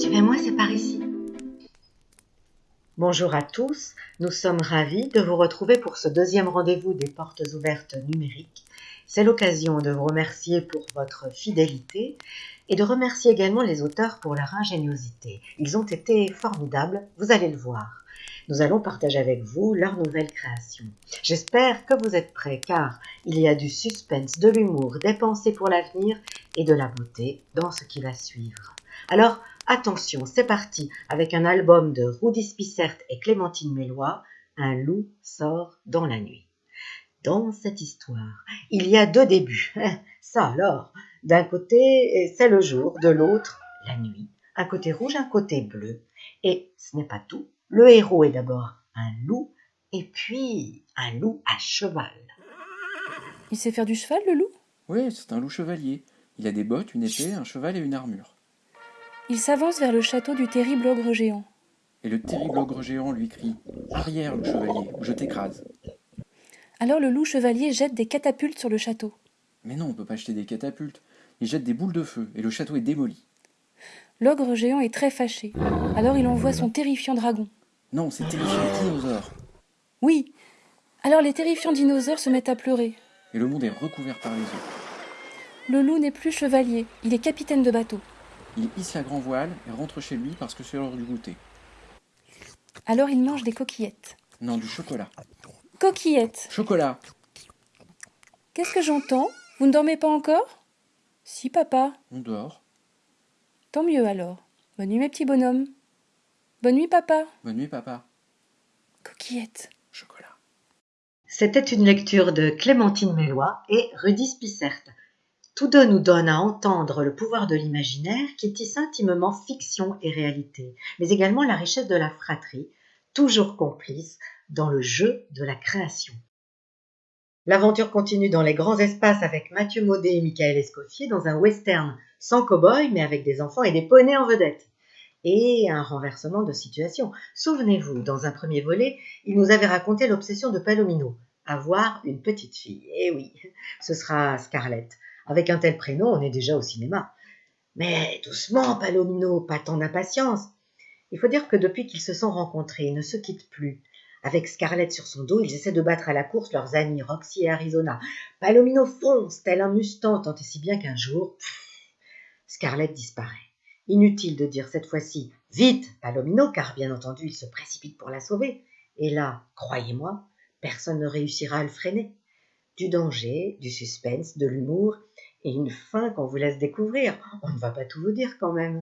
Suivez-moi, c'est par ici. Bonjour à tous, nous sommes ravis de vous retrouver pour ce deuxième rendez-vous des portes ouvertes numériques. C'est l'occasion de vous remercier pour votre fidélité et de remercier également les auteurs pour leur ingéniosité. Ils ont été formidables, vous allez le voir. Nous allons partager avec vous leurs nouvelles créations. J'espère que vous êtes prêts car il y a du suspense, de l'humour, des pensées pour l'avenir et de la beauté dans ce qui va suivre. Alors, attention, c'est parti avec un album de Rudy Spissert et Clémentine Mélois, Un loup sort dans la nuit. Dans cette histoire, il y a deux débuts. Ça alors, d'un côté, c'est le jour, de l'autre, la nuit. Un côté rouge, un côté bleu. Et ce n'est pas tout. Le héros est d'abord un loup, et puis un loup à cheval. Il sait faire du cheval, le loup? Oui, c'est un loup chevalier. Il a des bottes, une épée, un cheval et une armure. Il s'avance vers le château du terrible ogre géant. Et le terrible ogre géant lui crie Arrière, loup chevalier, ou je t'écrase. Alors le loup chevalier jette des catapultes sur le château. Mais non, on peut pas jeter des catapultes. Il jette des boules de feu, et le château est démoli. L'ogre géant est très fâché. Alors il envoie son terrifiant dragon. Non, c'est terrifiant dinosaure. Oui. Alors les terrifiants dinosaures se mettent à pleurer. Et le monde est recouvert par les eaux. Le loup n'est plus chevalier, il est capitaine de bateau. Il hisse la grand voile et rentre chez lui parce que c'est l'heure du goûter. Alors il mange des coquillettes. Non, du chocolat. Coquillettes Chocolat Qu'est-ce que j'entends? Vous ne dormez pas encore? Si, papa. On dort. Tant mieux alors. Bonne nuit, mes petits bonhommes. Bonne nuit, papa. Bonne nuit, papa. Coquillettes. Chocolat. C'était une lecture de Clémentine Mélois et Rudy Spissert. Tous deux nous donnent à entendre le pouvoir de l'imaginaire qui tisse intimement fiction et réalité, mais également la richesse de la fratrie, toujours complice dans le jeu de la création. L'aventure continue dans les grands espaces avec Mathieu Maudet et Michael Escoffier dans un western sans cow-boy mais avec des enfants et des poneys en vedette. Et un renversement de situation. Souvenez-vous, dans un premier volet, il nous avait raconté l'obsession de Palomino, avoir une petite fille. Eh oui, ce sera Scarlett. Avec un tel prénom, on est déjà au cinéma. Mais doucement, Palomino, pas tant d'impatience. Il faut dire que depuis qu'ils se sont rencontrés, ils ne se quittent plus. Avec Scarlett sur son dos, ils essaient de battre à la course leurs amis Roxy et Arizona. Palomino fonce, tel un Mustang, tant et si bien qu'un jour, Scarlett disparaît. Inutile de dire cette fois-ci vite Palomino, car bien entendu il se précipite pour la sauver. Et là, croyez-moi, personne ne réussira à le freiner. Du danger, du suspense, de l'humour et une fin qu'on vous laisse découvrir. On ne va pas tout vous dire quand même.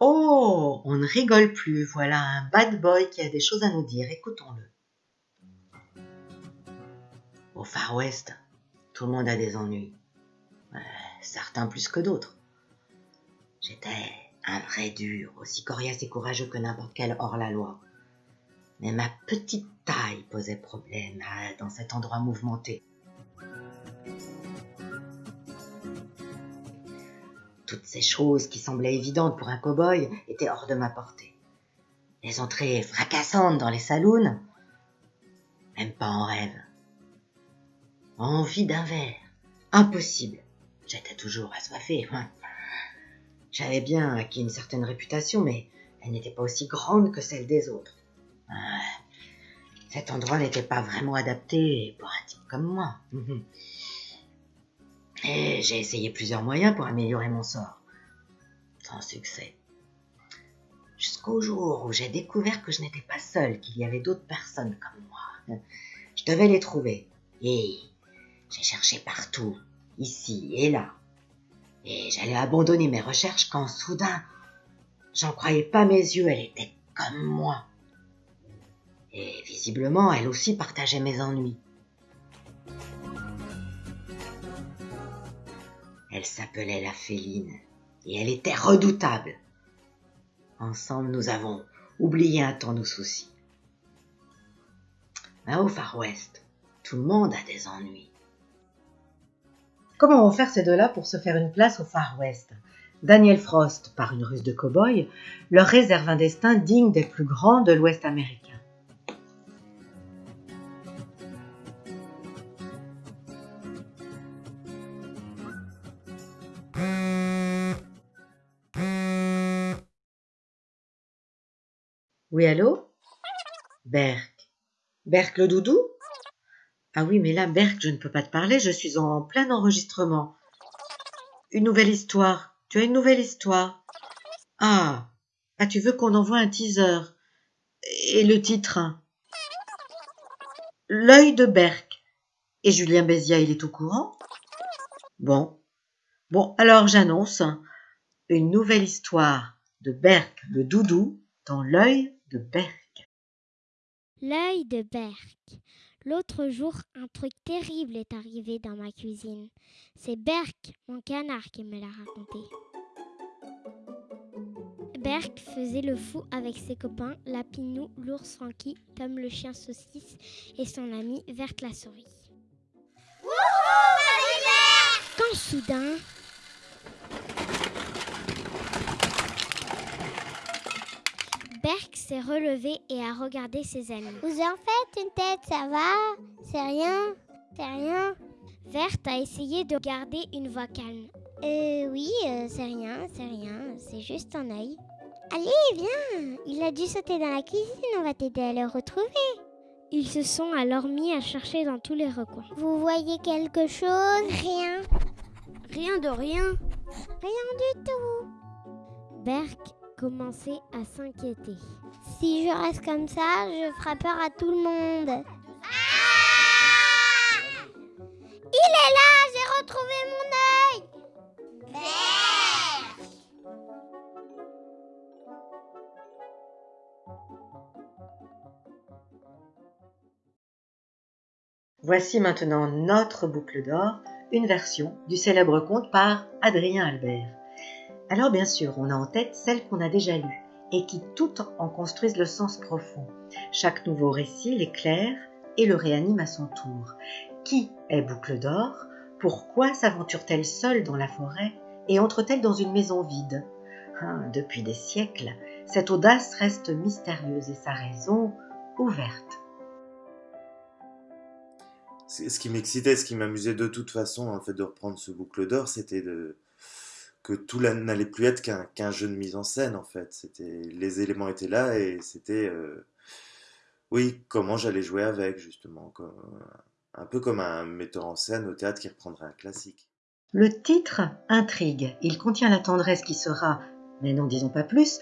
Oh, on ne rigole plus. Voilà un bad boy qui a des choses à nous dire. Écoutons-le. Au Far West, tout le monde a des ennuis. Euh, certains plus que d'autres. J'étais un vrai dur, aussi coriace et courageux que n'importe quel hors-la-loi. Mais ma petite taille posait problème dans cet endroit mouvementé. Toutes ces choses qui semblaient évidentes pour un cow-boy étaient hors de ma portée. Les entrées fracassantes dans les saloons, même pas en rêve. Envie d'un verre, impossible. J'étais toujours assoiffé. J'avais bien acquis une certaine réputation, mais elle n'était pas aussi grande que celle des autres. Cet endroit n'était pas vraiment adapté pour un type comme moi. Et j'ai essayé plusieurs moyens pour améliorer mon sort. Sans succès. Jusqu'au jour où j'ai découvert que je n'étais pas seul, qu'il y avait d'autres personnes comme moi. Je devais les trouver. Et j'ai cherché partout, ici et là. Et j'allais abandonner mes recherches quand soudain, j'en croyais pas mes yeux, elle était comme moi. Et visiblement, elle aussi partageait mes ennuis. Elle s'appelait la féline, et elle était redoutable. Ensemble, nous avons oublié un temps nos soucis. Mais au Far West, tout le monde a des ennuis. Comment vont faire ces deux-là pour se faire une place au Far West? Daniel Frost, par une ruse de cow-boy, leur réserve un destin digne des plus grands de l'Ouest américain. Oui, allô? Berk. Berk le doudou? Ah oui, mais là, Berk, je ne peux pas te parler, je suis en plein enregistrement. Une nouvelle histoire. Tu as une nouvelle histoire? Ah Ah, tu veux qu'on envoie un teaser? Et le titre? L'œil de Berk. Et Julien Bézia, il est au courant? Bon. Bon, alors j'annonce une nouvelle histoire de Berk le doudou dans l'œil de. L'œil de Berk. L'autre jour, un truc terrible est arrivé dans ma cuisine. C'est Berk, mon canard, qui me l'a raconté. Berk faisait le fou avec ses copains, Lapinou, l'ours Francky, Tom le chien saucisse et son ami Verte la souris. Quand soudain, Berk s'est relevé et a regardé ses amis. Vous en faites une tête, ça va? C'est rien? C'est rien? Verte a essayé de garder une voix calme. Euh, oui, euh, c'est rien, c'est rien, c'est juste un œil. Allez, viens Il a dû sauter dans la cuisine, on va t'aider à le retrouver. Ils se sont alors mis à chercher dans tous les recoins. Vous voyez quelque chose? Rien. Rien de rien. Rien du tout. Berk commençait à s'inquiéter. Si je reste comme ça, je ferai peur à tout le monde. Il est là, j'ai retrouvé mon œil. Voici maintenant notre boucle d'or, une version du célèbre conte par Adrien Albert. Alors bien sûr, on a en tête celle qu'on a déjà lue et qui toutes en construisent le sens profond. Chaque nouveau récit l'éclaire et le réanime à son tour. Qui est Boucle d'Or? Pourquoi s'aventure-t-elle seule dans la forêt et entre-t-elle dans une maison vide? Hein, Depuis des siècles, cette audace reste mystérieuse et sa raison ouverte. Ce qui m'excitait, ce qui m'amusait de toute façon le fait de reprendre ce boucle d'or, c'était de... que tout n'allait plus être qu'un jeu de mise en scène en fait. C'était les éléments étaient là et c'était euh, oui comment j'allais jouer avec justement, comme- un peu comme un metteur en scène au théâtre qui reprendrait un classique. Le titre intrigue. Il contient la tendresse qui sera, mais n'en disons pas plus,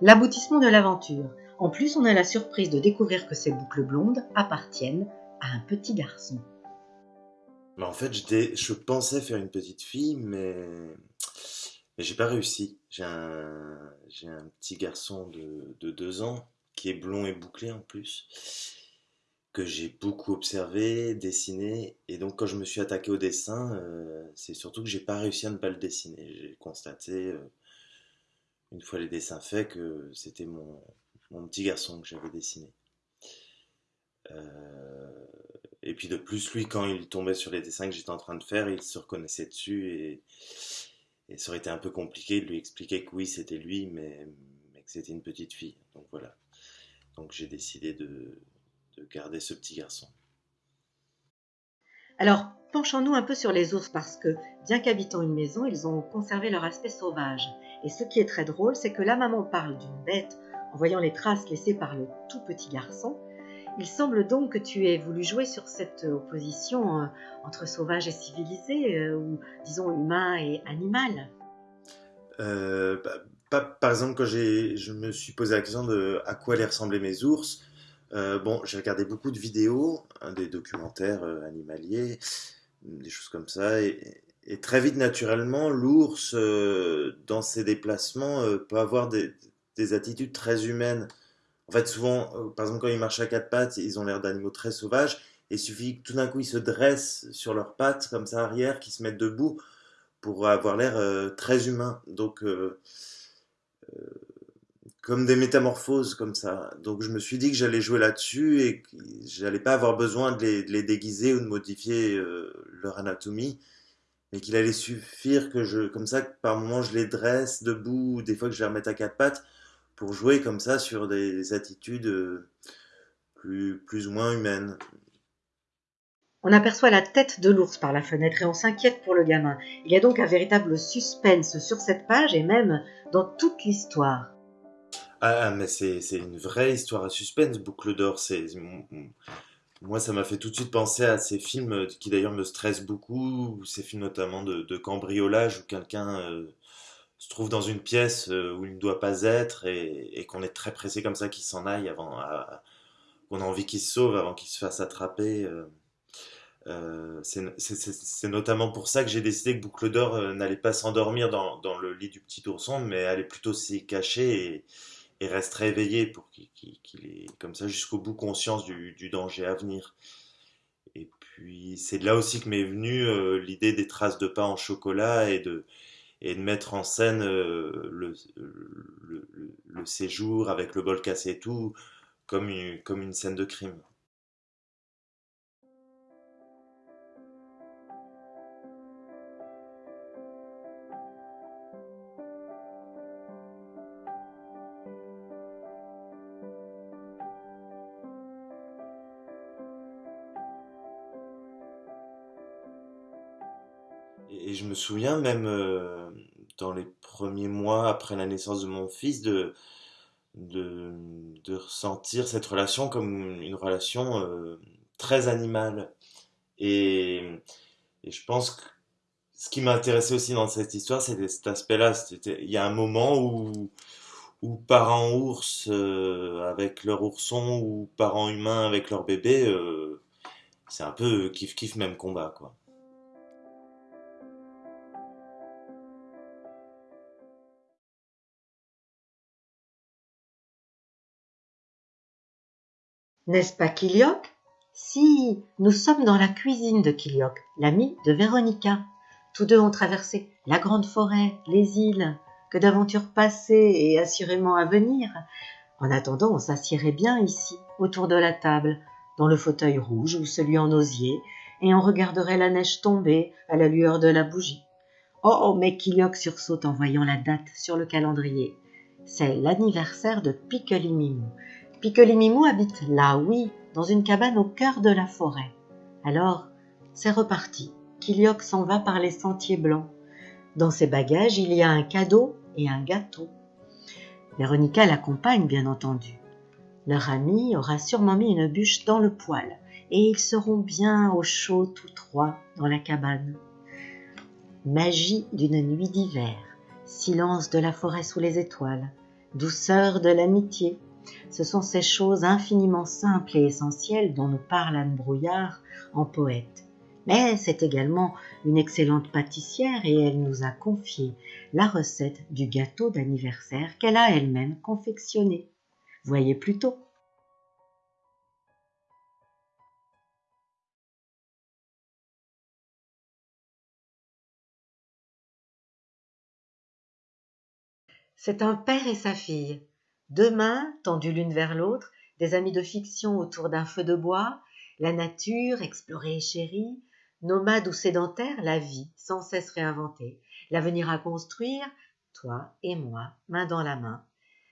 l'aboutissement de l'aventure. En plus, on a la surprise de découvrir que ces boucles blondes appartiennent à un petit garçon. Mais en fait, je pensais faire une petite fille, mais j'ai pas réussi. J'ai un, petit garçon de, de deux ans qui est blond et bouclé en plus, que j'ai beaucoup observé, dessiné, et donc quand je me suis attaqué au dessin, euh, c'est surtout que j'ai pas réussi à ne pas le dessiner. J'ai constaté, euh, une fois les dessins faits, que c'était mon, mon petit garçon que j'avais dessiné. Euh, et puis de plus, lui, quand il tombait sur les dessins que j'étais en train de faire, il se reconnaissait dessus et, et ça aurait été un peu compliqué de lui expliquer que oui, c'était lui, mais, que c'était une petite fille. Donc voilà. Donc j'ai décidé de, de garder ce petit garçon. Alors, penchons-nous un peu sur les ours parce que, bien qu'habitant une maison, ils ont conservé leur aspect sauvage. Et ce qui est très drôle, c'est que la maman parle d'une bête en voyant les traces laissées par le tout petit garçon. Il semble donc que tu aies voulu jouer sur cette opposition euh, entre sauvage et civilisé, euh, ou disons humain et animal. Euh, bah, par exemple, quand je me suis posé la question de à quoi allaient ressembler mes ours, euh, bon, j'ai regardé beaucoup de vidéos, hein, des documentaires euh, animaliers, des choses comme ça, et, et très vite, naturellement, l'ours, euh, dans ses déplacements, euh, peut avoir des, des attitudes très humaines. En fait, souvent, euh, par exemple, quand ils marchent à quatre pattes, ils ont l'air d'animaux très sauvages, et il suffit que tout d'un coup, ils se dressent sur leurs pattes, comme ça, arrière, qu'ils se mettent debout, pour avoir l'air euh, très humain. Donc, euh, comme des métamorphoses comme ça. Donc, je me suis dit que j'allais jouer là-dessus et que j'allais pas avoir besoin de les, déguiser ou de modifier leur anatomie, mais qu'il allait suffire que je, comme ça, que par moment, je les dresse debout, ou des fois que je les remette à quatre pattes, pour jouer comme ça sur des attitudes euh, plus, plus ou moins humaines. On aperçoit la tête de l'ours par la fenêtre et on s'inquiète pour le gamin. Il y a donc un véritable suspense sur cette page et même dans toute l'histoire. Ah, mais c'est une vraie histoire à suspense, Boucle d'or. Moi, ça m'a fait tout de suite penser à ces films euh, qui d'ailleurs me stressent beaucoup, ces films notamment de, de cambriolage où quelqu'un euh, se trouve dans une pièce euh, où il ne doit pas être et, qu'on est très pressé comme ça qu'il s'en aille avant, qu'on a envie qu'il se sauve avant qu'il se fasse attraper. euh. Euh, c'est notamment pour ça que j'ai décidé que Boucle d'Or euh, n'allait pas s'endormir dans, dans le lit du petit ourson, mais allait plutôt s'y cacher et, et resterait éveillé pour qu'il qu'il ait comme ça jusqu'au bout conscience du, du danger à venir. Et puis c'est là aussi que m'est venue l'idée des traces de pas en chocolat et de, et de mettre en scène euh, le, séjour avec le bol cassé et tout comme une, comme une scène de crime. Et, et je me souviens même euh, dans les premiers mois après la naissance de mon fils de, de, de ressentir cette relation comme une relation euh, très animale. Et, et je pense que ce qui m'intéressait aussi dans cette histoire, c'était cet aspect-là. Il y a un moment où, où parents ours euh, avec leur ourson ou parents humains avec leur bébé, euh, c'est un peu kiff-kiff même combat, quoi. N'est-ce pas Kilioc Si, nous sommes dans la cuisine de Kilioc, l'ami de Véronica. Tous deux ont traversé la grande forêt, les îles, que d'aventures passées et assurément à venir. En attendant, on s'assierait bien ici, autour de la table, dans le fauteuil rouge ou celui en osier, et on regarderait la neige tomber à la lueur de la bougie. Oh, oh mais Kilioc sursaute en voyant la date sur le calendrier. C'est l'anniversaire de Piquelimimou. Piquelimimou habite là, oui, dans une cabane au cœur de la forêt. Alors, c'est reparti. Kilioc s'en va par les sentiers blancs. Dans ses bagages, il y a un cadeau et un gâteau. Véronica l'accompagne, bien entendu. Leur ami aura sûrement mis une bûche dans le poêle, et ils seront bien au chaud tous trois dans la cabane. Magie d'une nuit d'hiver, silence de la forêt sous les étoiles, douceur de l'amitié, ce sont ces choses infiniment simples et essentielles dont nous parle Anne Brouillard en poète. Mais c'est également une excellente pâtissière et elle nous a confié la recette du gâteau d'anniversaire qu'elle a elle-même confectionné. Voyez plutôt. C'est un père et sa fille. Deux mains tendues l'une vers l'autre, des amis de fiction autour d'un feu de bois, la nature explorée et chérie, nomade ou sédentaire, la vie sans cesse réinventée, l'avenir à construire, toi et moi, main dans la main.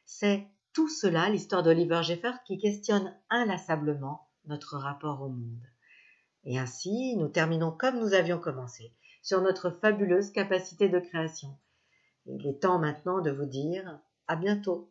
C'est tout cela l'histoire d'Oliver Jeffers qui questionne inlassablement notre rapport au monde. Et ainsi, nous terminons comme nous avions commencé, sur notre fabuleuse capacité de création. Il est temps maintenant de vous dire à bientôt.